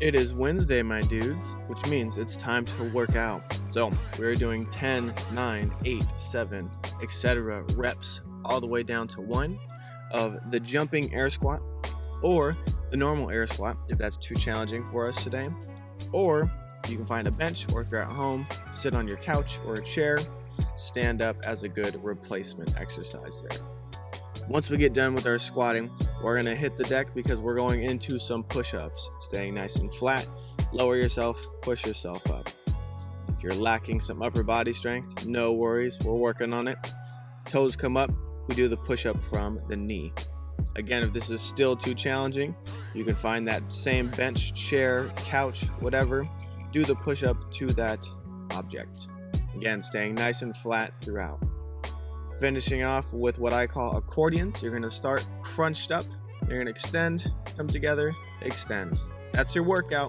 It is Wednesday, my dudes, which means it's time to work out. So, we're doing 10, 9, 8, 7, etc. reps all the way down to 1 of the jumping air squat or the normal air squat if that's too challenging for us today. Or you can find a bench or if you're at home, sit on your couch or a chair, stand up as a good replacement exercise there. Once we get done with our squatting, we're gonna hit the deck because we're going into some push-ups. Staying nice and flat, lower yourself, push yourself up. If you're lacking some upper body strength, no worries, we're working on it. Toes come up, we do the push-up from the knee. Again, if this is still too challenging, you can find that same bench, chair, couch, whatever. Do the push-up to that object. Again, staying nice and flat throughout. Finishing off with what I call accordions. You're gonna start crunched up. You're gonna extend, come together, extend. That's your workout.